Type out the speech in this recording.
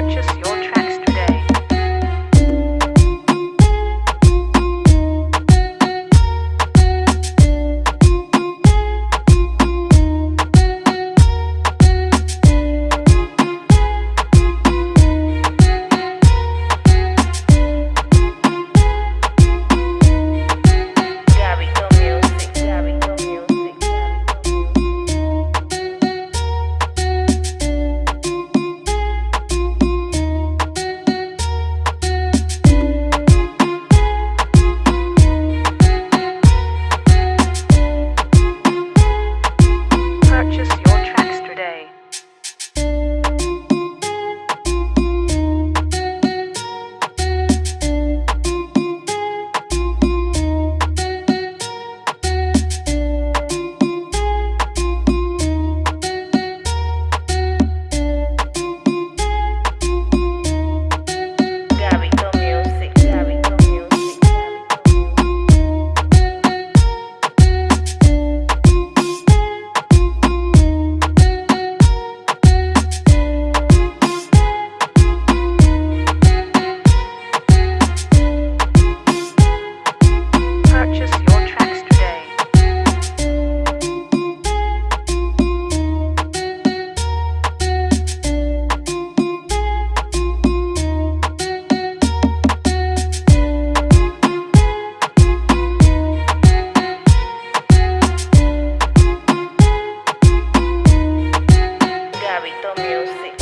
purchase Gabito Music.